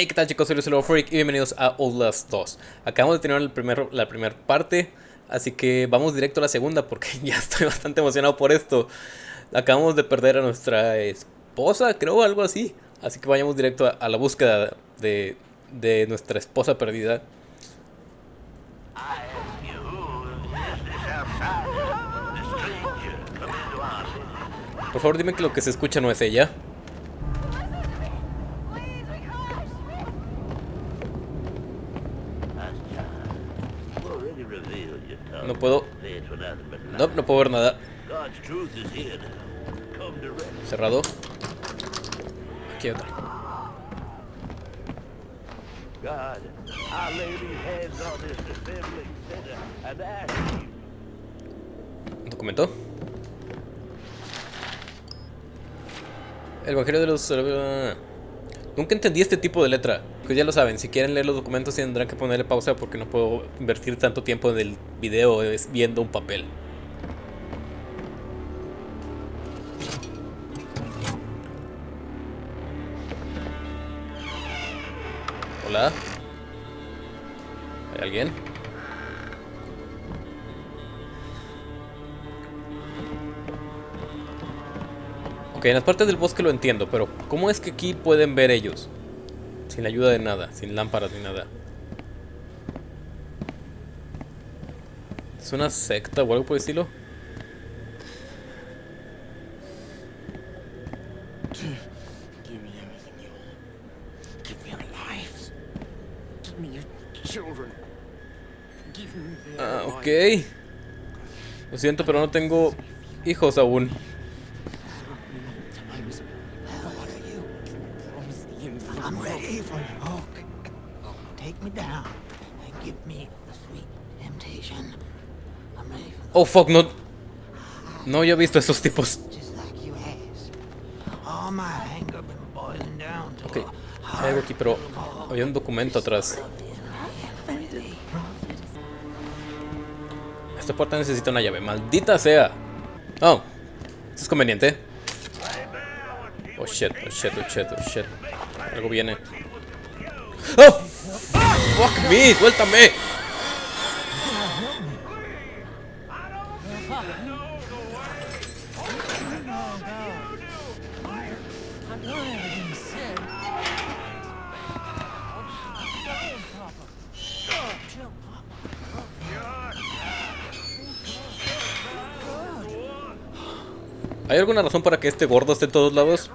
Hey, ¿qué tal chicos? Soy Luciano Freak y bienvenidos a Outlast 2 Acabamos de tener el primer, la primera parte Así que vamos directo a la segunda porque ya estoy bastante emocionado por esto. Acabamos de perder a nuestra esposa, creo, algo así. Así que vayamos directo a, a la búsqueda de, de nuestra esposa perdida. Por favor dime que lo que se escucha no es ella No puedo. No, no puedo ver nada. Cerrado. Aquí hay otra. ¿Un documento? El Evangelio de los... Nunca entendí este tipo de letra. Pues ya lo saben, si quieren leer los documentos tendrán que ponerle pausa porque no puedo invertir tanto tiempo en el video viendo un papel. Hola. ¿Hay alguien? Ok, en las partes del bosque lo entiendo, pero ¿cómo es que aquí pueden ver ellos? Sin ayuda de nada, sin lámparas ni nada. ¿Es una secta o algo por estilo? Ah, ok. Lo siento, pero no tengo hijos aún. Oh fuck, no. No había visto esos tipos. Ok, hay algo aquí, pero había un documento atrás. Esta puerta necesita una llave, maldita sea. Oh, es conveniente. Oh shit, oh shit, oh shit, oh shit. Algo viene. ¡Oh! ¡Fuck me! ¡Suéltame! ¿Hay alguna razón para que este gordo esté en todos lados?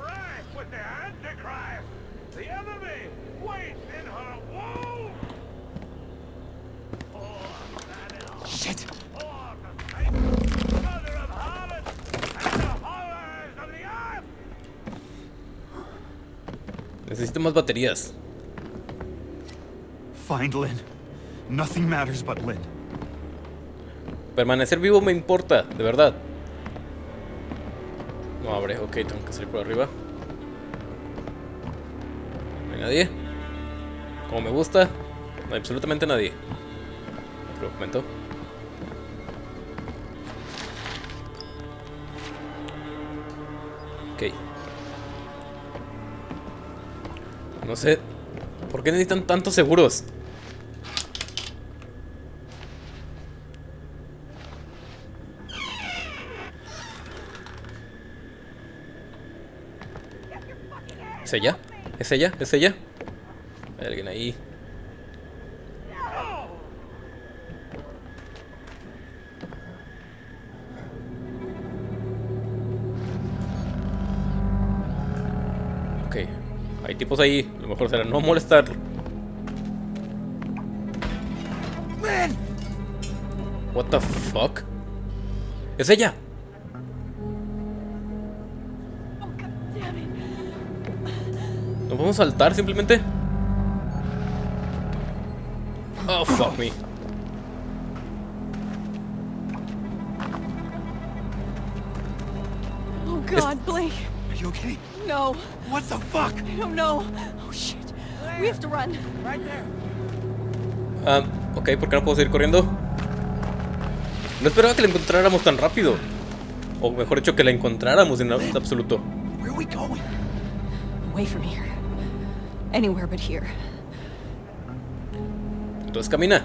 Necesito más baterías. Find Lynn. Nothing matters but Lynn. Permanecer vivo me importa, de verdad. No abre, ok, tengo que salir por arriba. No hay nadie. Como me gusta, no hay absolutamente nadie. Otro documento. No sé. ¿Por qué necesitan tantos seguros? ¿Es ella? ¿Es ella? ¿Es ella? Alguien ahí. Ok. Hay tipos ahí. Lo mejor será no molestar. What the fuck? ¿Es ella? ¿No podemos saltar simplemente? Oh, fuck me. Oh god, Blake. Are you okay? No. What the fuck? I don't know. Oh shit. We have to run. Right there. Ah, ok, ¿por qué no puedo seguir corriendo? No esperaba que la encontráramos tan rápido. O mejor dicho, que la encontráramos en absoluto. Where are we going? Away from here. anywhere but here. Entonces camina.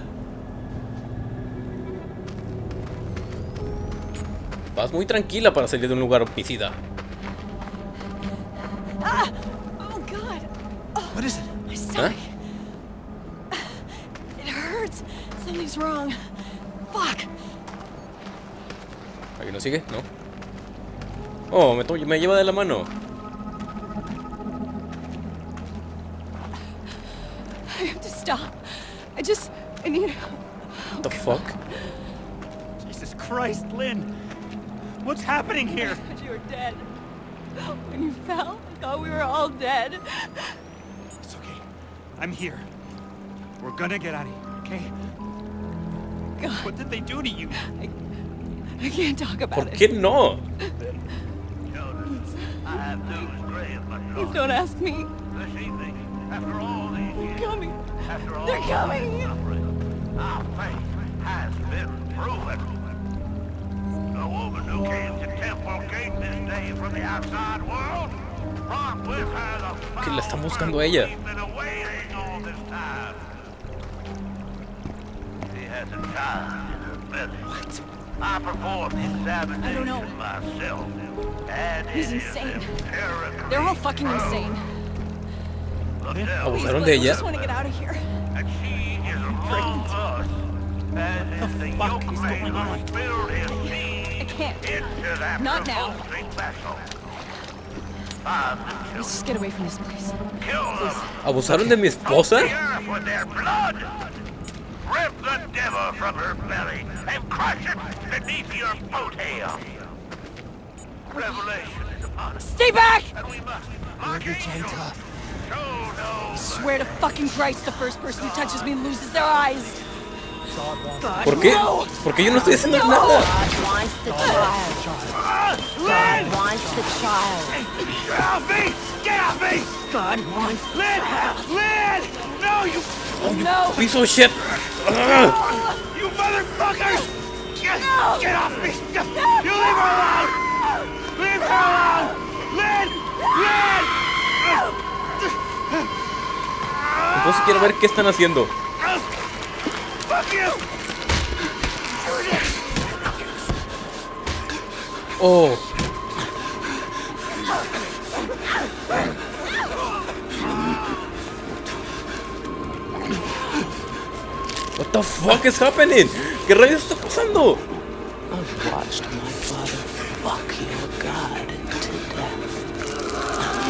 Vas muy tranquila para salir de un lugar homicida. ¿Aquí no sigue? No. Oh, me, me lleva de la mano. I have to stop. I just, I need. What the fuck? Jesus Christ, Lynn! What's happening here? thought you were dead. When you fell, I thought we were all dead. It's okay. I'm here. We're gonna get out of here, okay? God, What did they do to you? I can't talk about ¿Por qué no? Que la están buscando ella. a belly. What? I performed the examination I don't know. myself. And He's it is insane. empirically They're all fucking proven. insane. The Please, devil ¿Abusaron look, de I ella? just want to get out of here. and she is among us. As is the fuck is yoke going on? who spilled his I seed can't. into that Not now. revolting vessel. Find the Let's children, just get away from this place. kill them, ¿Abusaron de mi esposa? Rip the devil from her belly and crush it beneath your boat hail. Revelation is upon us, Stay back! and we must, like angels, show no Swear to fucking Christ, the first person who touches me loses their eyes. God, ¿Por qué? no! Porque yo no estoy haciendo nada. God wants the child. No, you No! Piece of shit. Ugh. you motherfuckers! Get, get off me! You leave her alone! Leave her alone! Lynn! Lynn! Entonces quiero ver qué están haciendo. Fuck you! Oh. What the fuck is happening? ¿Qué rayos está pasando? I've watched my father fuck your God to death.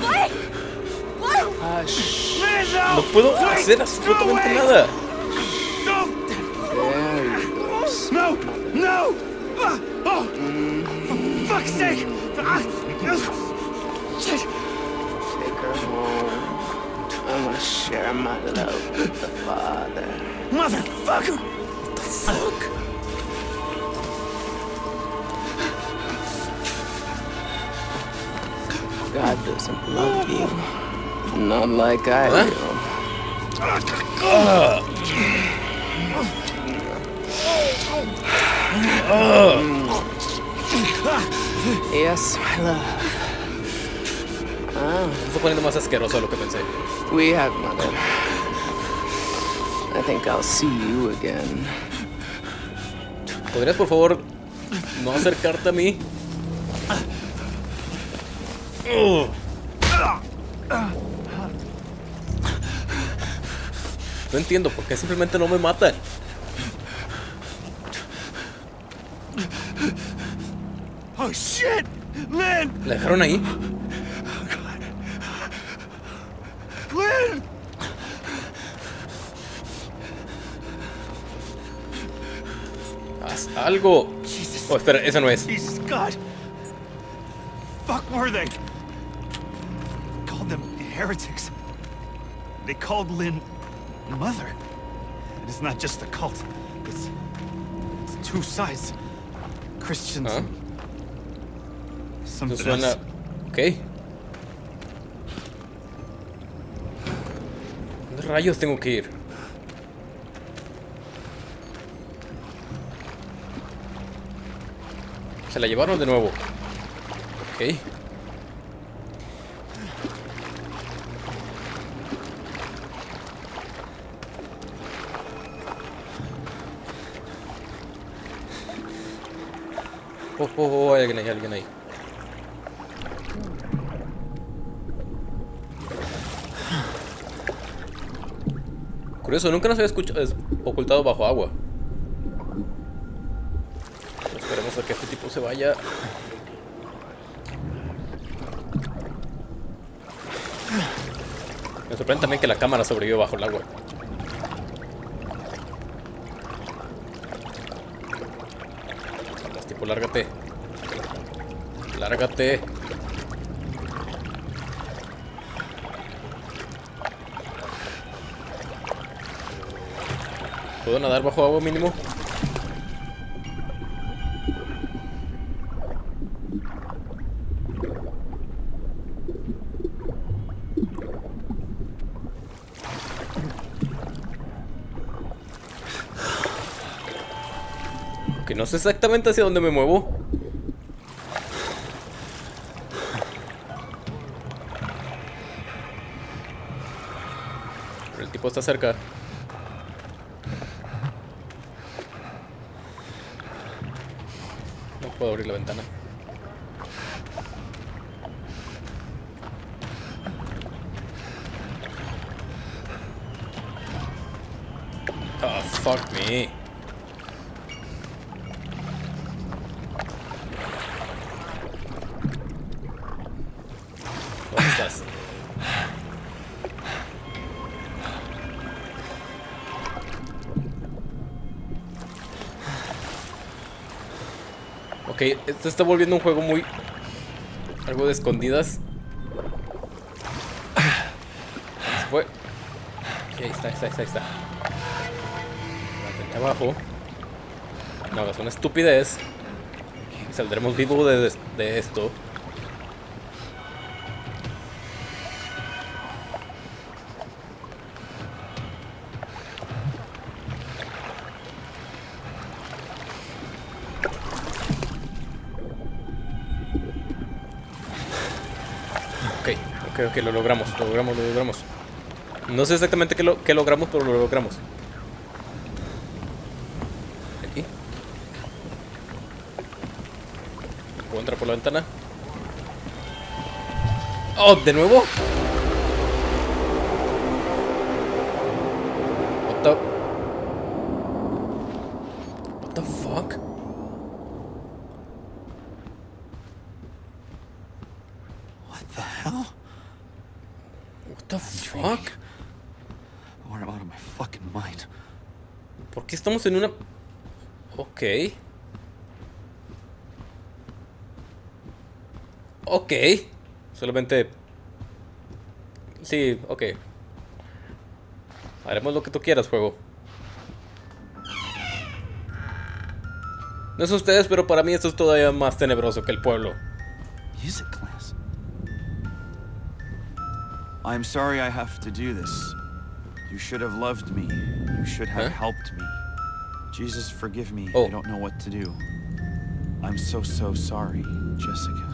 What? What? Hush. Lynn, no! No puedo Wait! hacer No, absolutamente wait! nada. Don't! There you go. No! No! Ah, Oh! For fuck's sake! I want to share my love with the Father. Motherfucker! What The fuck. God doesn't love you. Not like I Huh? do. Yes, my love. Se está poniendo más asqueroso de lo que pensé. We have, mother. I think I'll see you again. ¿Podrías por favor no acercarte a mí? No entiendo por qué simplemente no me matan. Oh shit! ¿La dejaron ahí? Lynn! Haz algo. Jesus. Oh, espera, esa no es. Jesus God! Fuck were they? Called them heretics. They called Lynn mother. It is not just a cult. It's, it's two sides. Christians Huh? and something suena. else. Ok. ¿Dónde rayos tengo que ir? se la llevaron de nuevo. Ok. Oh, oh, oh, oh, hay alguien ahí, alguien ahí. Curioso, nunca nos había escuchado, ocultado bajo agua. Que este tipo se vaya. Me sorprende también que la cámara sobrevivió bajo el agua. Vamos, tipo, lárgate. Lárgate. ¿Puedo nadar bajo agua mínimo? No sé exactamente hacia dónde me muevo. Pero el tipo está cerca. No puedo abrir la ventana. Oh, fuck me. Ok, esto está volviendo un juego muy... Algo de escondidas. Se fue. Ahí está, ahí está, ahí está, abajo. No hagas una estupidez. Saldremos vivos de, de esto. Ok, ok, lo logramos, lo logramos, lo logramos. No sé exactamente qué, lo, qué logramos, pero lo logramos. Aquí. ¿Puedo entrar por la ventana? ¡Oh! ¿De nuevo? What the... What the fuck? What the hell? What the fuck? Or I'm out of my fucking mind. ¿Por qué estamos en una... Ok. Ok. Solamente... Sí, ok. Haremos lo que tú quieras, juego. No sé ustedes, pero para mí esto es todavía más tenebroso que el pueblo. Music class. I'm sorry I have to do this. You should have loved me. You should have Huh? helped me. Jesus, forgive me. Oh. I don't know what to do. I'm so, so sorry, Jessica.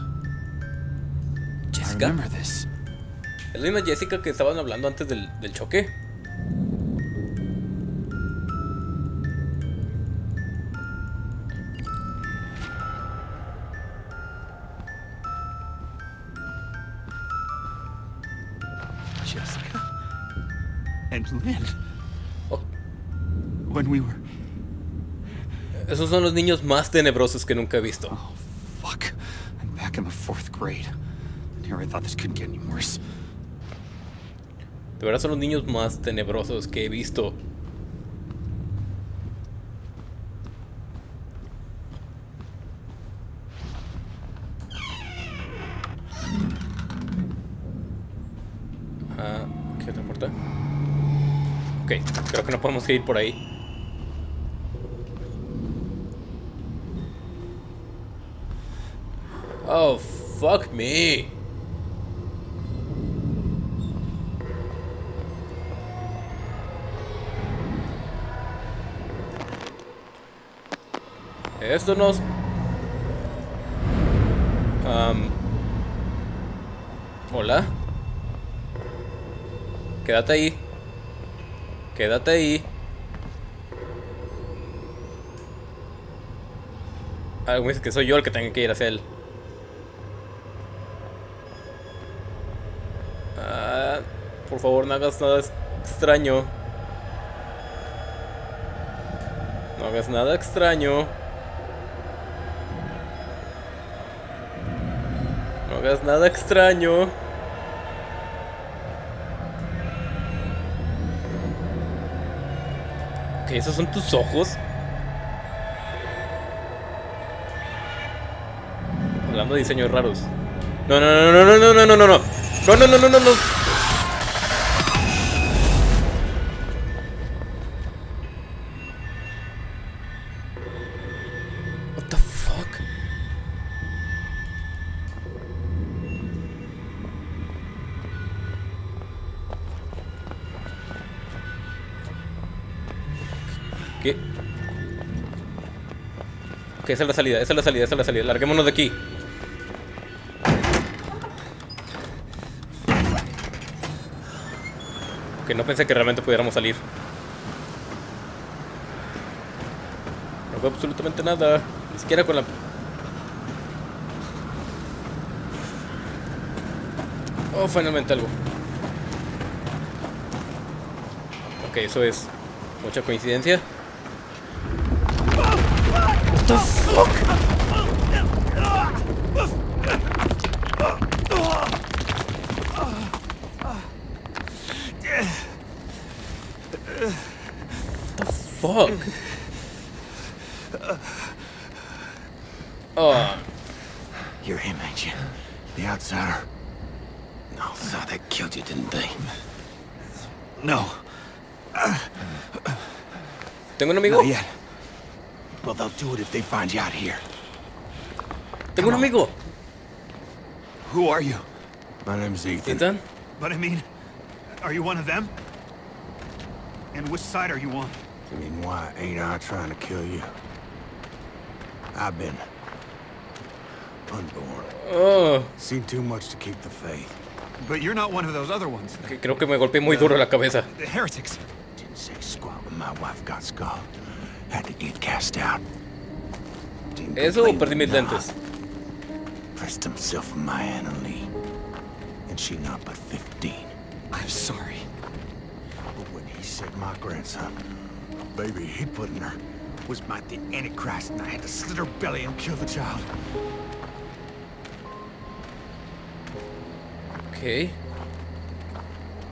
I Jessica. remember this. ¿Es la misma Jessica que estaban hablando antes del, del choque? Jessica? And Lynn. Oh, When we were. Esos son los niños más tenebrosos que nunca he visto. Oh, fuck. I'm back in the fourth grade. And here I thought this couldn't get any worse. De verdad son los niños más tenebrosos que he visto. Ah, ¿qué otra puerta? Ok, creo que no podemos ir por ahí. Oh, fuck me. Esto nos... Am, Hola. Quédate ahí. Quédate ahí. Algo dice que soy yo el que tenga que ir hacia él. Ah, por favor, no hagas nada extraño. No hagas nada extraño. No hagas nada extraño. Ok, esos son tus ojos. Hablando de diseños raros. No, no, no, no, no, no, no, no, no, no. No, no, no, no, no, Ok, esa es la salida, esa es la salida, esa es la salida. Larguémonos de aquí. Que no pensé que realmente pudiéramos salir. No veo absolutamente nada. Ni siquiera con la... Oh, finalmente algo. Ok, eso es mucha coincidencia. What the fuck? the fuck? Oh, You're him, ain't you? The outsider. No, thought they killed you, didn't they? No, ¿tengo un amigo? Not yet. Well, they'll do it if they find you out here. ¿Tengo un amigo? who are you? My name's Ethan. Ethan? But I mean, are you one of them? And which side are you on? I mean, why ain't I trying to kill you? I've been unborn. Oh, Seen too much to keep the faith. But you're not one of those other ones. que creo que me golpeé muy duro en la cabeza. The heretics. Didn't say squat when my wife got skull. Had to get cast out. Didn't ¿Eso o complain perdí mis lentes? Pressed himself on my Anna Lee. And she not but 15. I'm sorry. But when he said my grandson, the baby he put in her, was my the Antichrist, and I had to slit her belly and kill the child. Ok.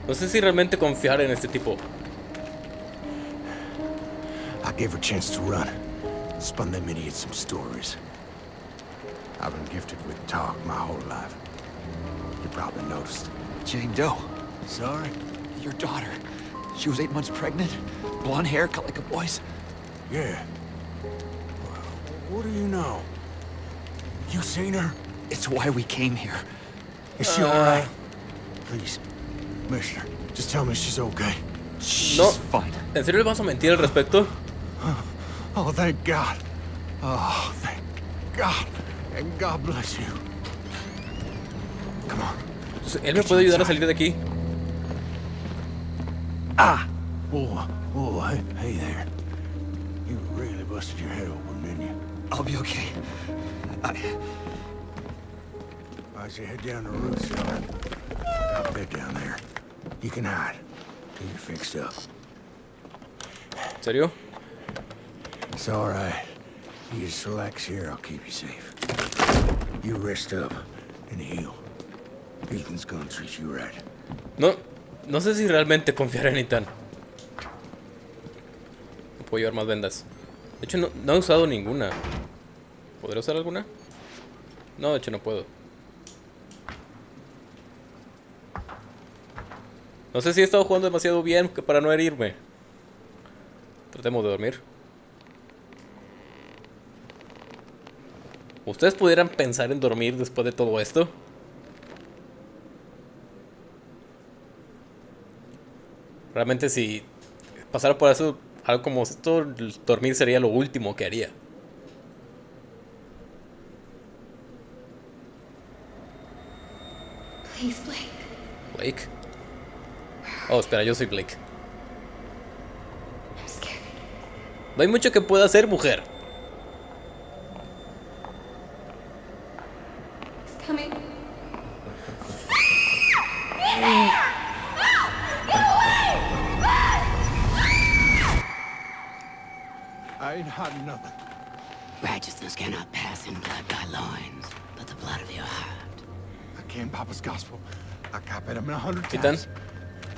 No sé si realmente confiar en este tipo. I gave her a chance to run. Spun them idiots some stories. I've been gifted with talk my whole life. You probably noticed. Jane Doe, Sorry? your daughter. She was eight months pregnant. Blonde hair, cut like a boy's. Yeah. Well, what do you know? You seen her? It's why we came here. Is she uh, alright? Please, Commissioner, just tell me she's okay. She's No. fine. ¿En serio le vas a mentir al respecto? Oh, thank God. Oh, thank God. And God bless you. Come on. ¿Él me puede ayudar a salir de aquí? Ah! Whoa, whoa, hey, hey there. You really busted your head open, didn't you? I'll be okay. I, Why don't head down the cellar? Got a bed down there. You can hide till you're fixed up. ¿En serio? It's all right. You just relax here, I'll keep you safe. You rest up and heal. Ethan's gonna treat you right. No, no sé si realmente confiar en Ethan. No puedo llevar más vendas. De hecho, no, no he usado ninguna. ¿Podré usar alguna? No, de hecho no puedo. No sé si he estado jugando demasiado bien para no herirme. Tratemos de dormir. ¿Ustedes pudieran pensar en dormir después de todo esto? Realmente si pasara por eso, algo como esto, dormir sería lo último que haría. Please, Blake. Blake. Oh, espera, yo soy Blake. No hay mucho que pueda hacer, mujer. I came Papa's gospel. I copied him a hundred Titan. times.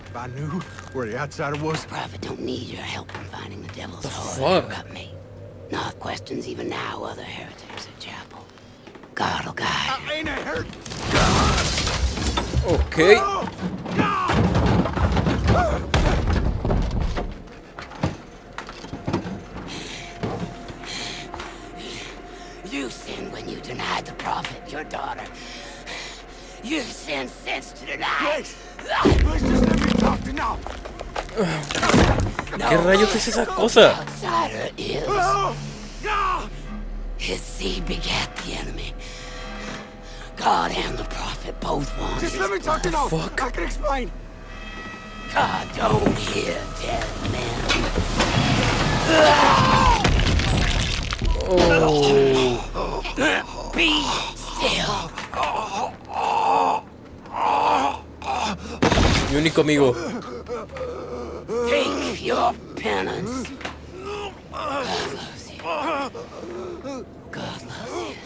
If I knew where the outsider was, The Prophet don't need your help in finding the devil's The sword fuck? to me. North questions even now other heretics at chapel. God oh will guide. I ain't a hurt. Ok. Oh, you sinned when you denied the prophet, your daughter. You sinned since to deny. Please just let me talk to now. No ¿Qué rayos es esa cosa? outsider is. Oh, no! His seed begat the enemy. God and the prophet both want Just his let me talk to now. fuck? I can explain. God don't hear dead men. Oh. Be still. Oh. Mi único amigo. Take your penance. God loves you. God loves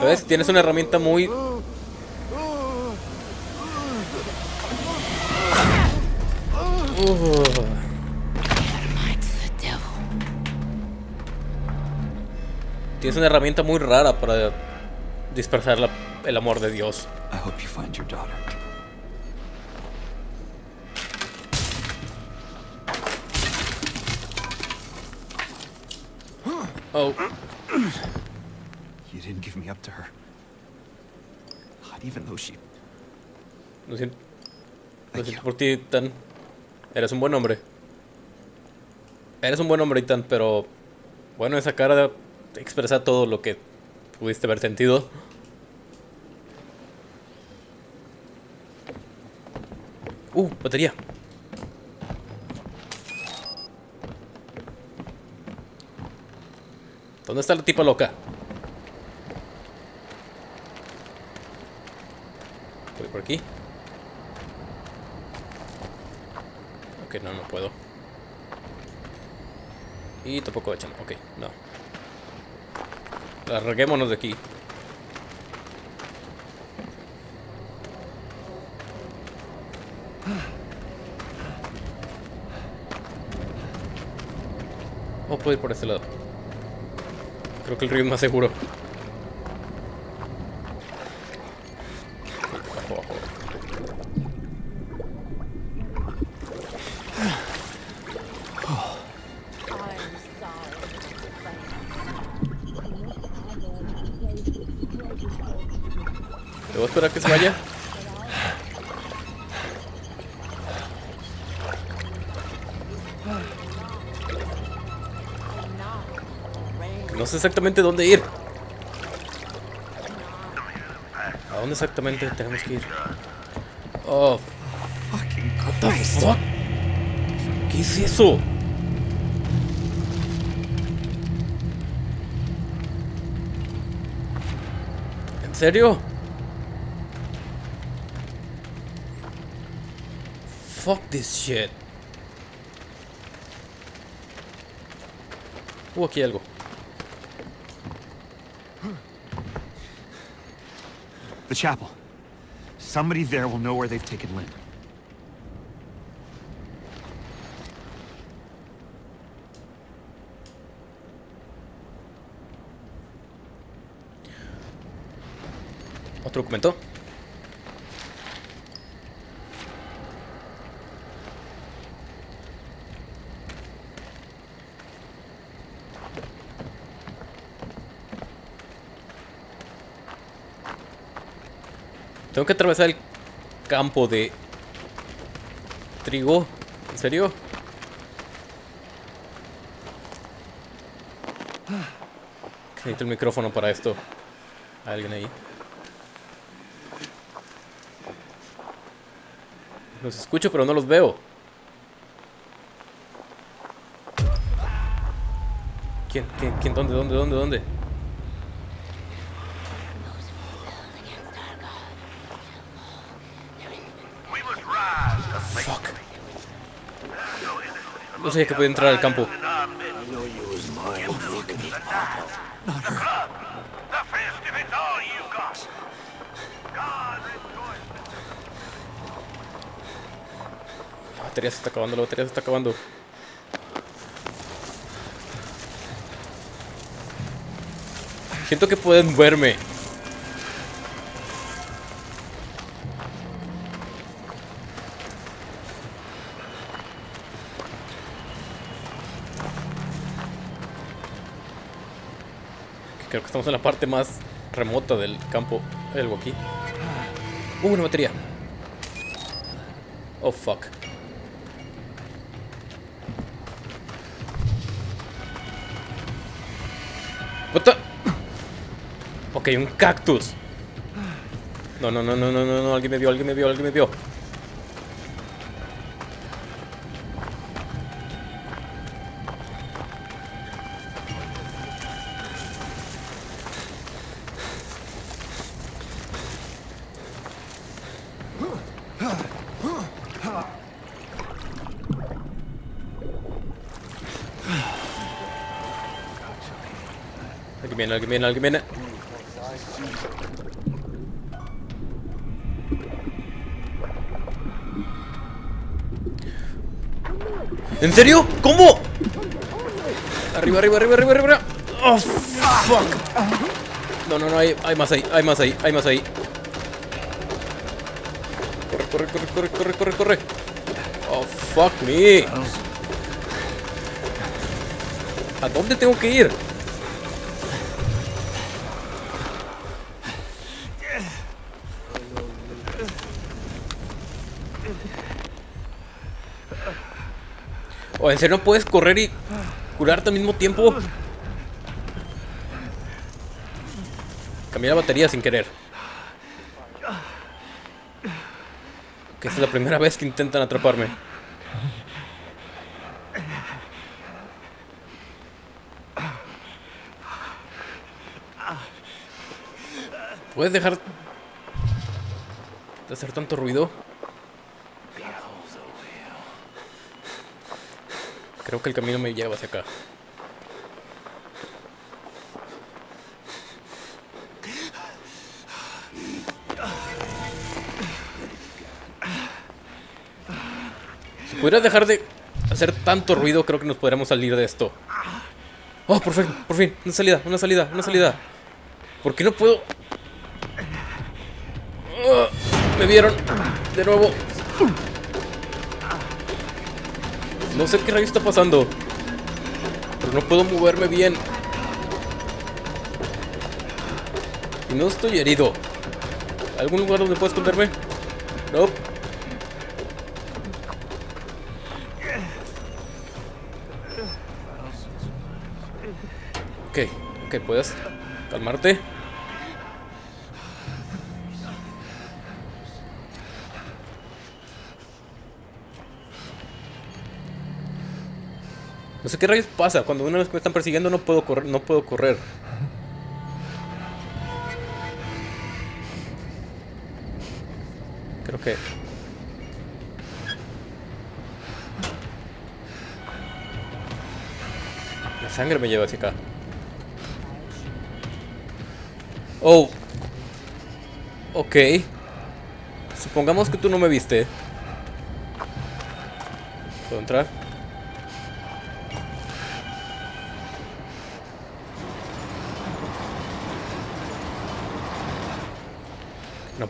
you. ¿Ves? Tienes una herramienta muy... Uh, tienes una herramienta muy rara para dispersar la- el amor de Dios. I hope you find your daughter. Oh, You didn't give me up to her. Not even though she... lo siento. Lo siento por ti, Tan. Eres un buen hombre. Eres un buen hombre, Tan, pero... Bueno, esa cara expresa todo lo que pudiste haber sentido. Uh, batería. ¿Dónde está la tipa loca? Voy por aquí. Ok, no, no puedo. Y tampoco echan. Ok, no. Larguémonos de aquí. Puedo ir por este lado. Creo que el río es más seguro. ¿Debo esperar que se vaya? Sé exactamente dónde ir. ¿A dónde exactamente tenemos que ir? Oh, what fuck? ¿Qué es eso? ¿En serio? Fuck this shit. Aquí algo. Chapel. Somebody there will know where they've taken Lynn. ¿Otro documento? Tengo que atravesar el campo de trigo. ¿En serio? Necesito el micrófono para esto. ¿Hay alguien ahí? Los escucho, pero no los veo. ¿Quién? ¿Quién? ¿Quién? ¿Dónde? ¿Dónde? ¿Dónde? ¿Dónde? We must rise to face Fuck. There's no sabía que podía entrar al campo. La batería se está acabando, la batería se está acabando. Siento que pueden verme. Estamos en la parte más remota del campo. Hay algo aquí. Uh, una batería. Oh, fuck. What the? Ok, un cactus. No, no, no, no, no, no, no, alguien me vio, alguien me vio, alguien me vio. Alguien viene, alguien viene, alguien viene. ¿En serio? ¿Cómo? Arriba, arriba, arriba, arriba, arriba. Oh, fuck. No, no, no, hay, hay más ahí, hay más ahí, hay más ahí. Corre, corre, corre, corre, corre, corre, corre. Oh, fuck me. ¿A dónde tengo que ir? ¿O en serio no puedes correr y curarte al mismo tiempo? Cambié la batería sin querer. Que esta es la primera vez que intentan atraparme. ¿Puedes dejar de hacer tanto ruido? Creo que el camino me lleva hacia acá. Si pudieras dejar de hacer tanto ruido, creo que nos podríamos salir de esto. Oh, por fin, por fin, una salida, una salida, una salida. ¿Por qué no puedo? Ah, me vieron de nuevo. No sé qué rayos está pasando. Pero no puedo moverme bien. Y no estoy herido. ¿Algún lugar donde pueda esconderme? No. Ok, ok, puedes calmarte. No sé qué rayos pasa. Cuando una vez me están persiguiendo no puedo correr. No puedo correr. Creo que... La sangre me lleva hacia acá. Oh. Ok. Supongamos que tú no me viste. ¿Puedo entrar?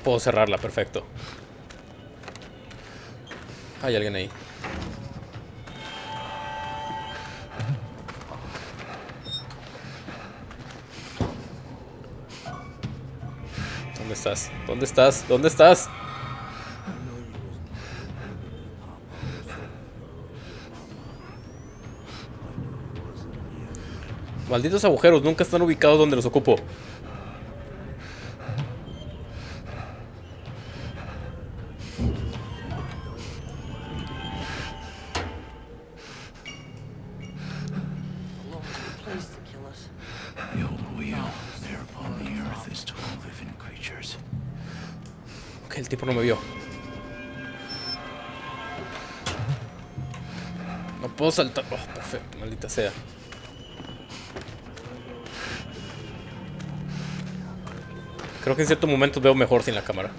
Puedo cerrarla, perfecto. Hay alguien ahí. ¿Dónde estás? ¿Dónde estás? ¿Dónde estás? Malditos agujeros, nunca están ubicados donde los ocupo. Saltar. Oh, perfecto, maldita sea. Creo que en ciertos momentos veo mejor sin la cámara.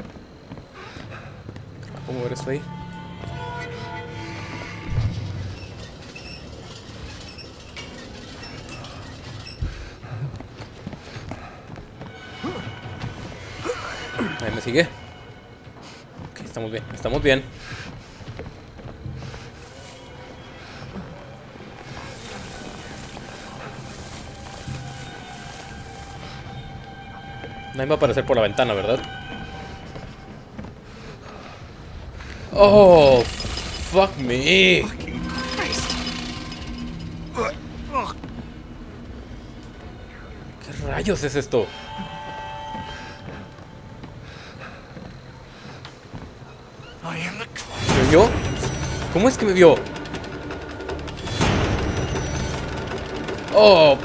¿Cómo ver esto ahí? Ahí me sigue. Ok, estamos bien, estamos bien. Nadie va a aparecer por la ventana, ¿verdad? Oh, fuck me. ¿Qué rayos es esto? ¿Me vio? ¿Cómo es que me vio? Oh,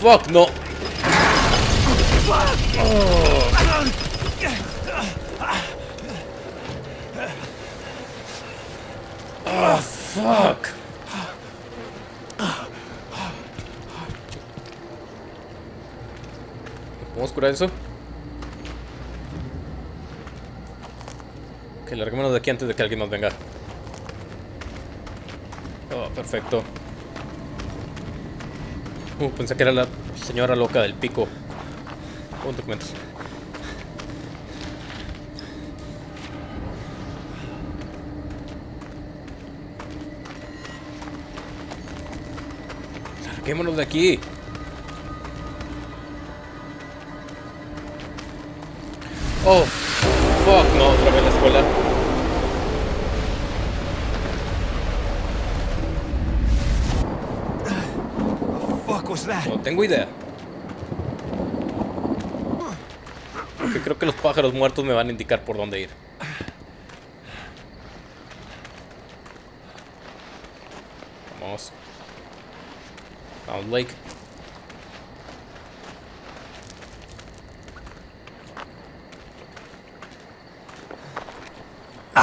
fuck, no. ¿Podemos curar eso? Que larguémonos de aquí antes de que alguien nos venga. Oh, perfecto. Uh, pensé que era la señora loca del pico. Un documentos. Larguémonos de aquí. Oh, fuck, no, otra vez la escuela. Fuck was that? No tengo idea. Porque creo que los pájaros muertos me van a indicar por dónde ir. Vamos. Vamos, Blake.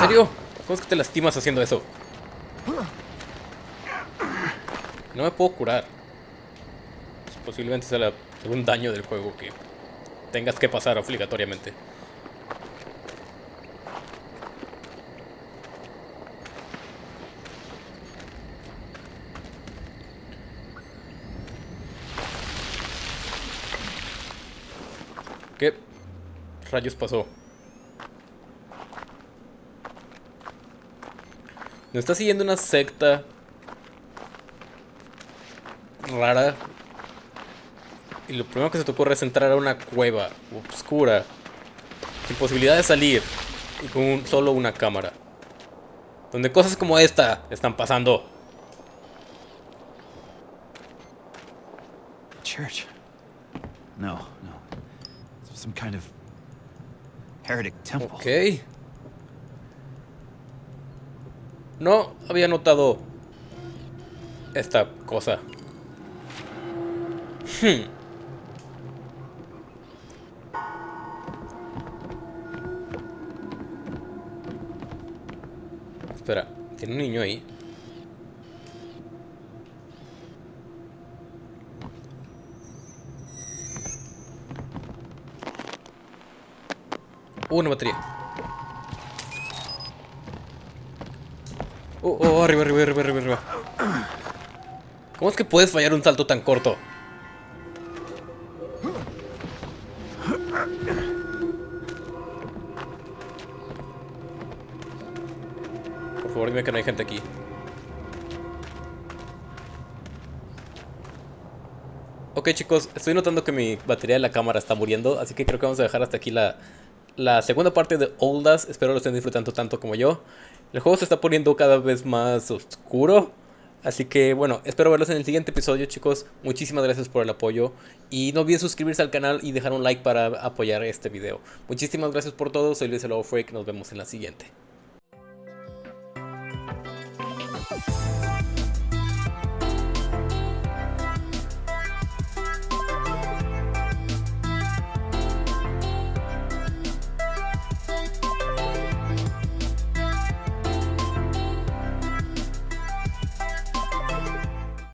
Serio? ¿Cómo es que te lastimas haciendo eso? No me puedo curar. Posiblemente sea algún daño del juego que tengas que pasar obligatoriamente. ¿Qué rayos pasó? Me está siguiendo una secta rara. Y lo primero que se te ocurre es entrar a una cueva oscura, sin posibilidad de salir, y con un- solo una cámara. Donde cosas como esta están pasando. Church? No, no. Some kind of heretic temple. Ok. No había notado esta cosa. Hmm. Espera, tiene un niño ahí. Una batería. Oh, oh, arriba, arriba, arriba, arriba, arriba. ¿Cómo es que puedes fallar un salto tan corto? Por favor, dime que no hay gente aquí. Ok chicos, estoy notando que mi batería de la cámara está muriendo, así que creo que vamos a dejar hasta aquí la, la segunda parte de Oldas. Espero lo estén disfrutando tanto como yo. El juego se está poniendo cada vez más oscuro. Así que bueno, espero verlos en el siguiente episodio chicos. Muchísimas gracias por el apoyo. Y no olviden suscribirse al canal y dejar un like para apoyar este video. Muchísimas gracias por todo. Soy Luis el Freak. Nos vemos en la siguiente.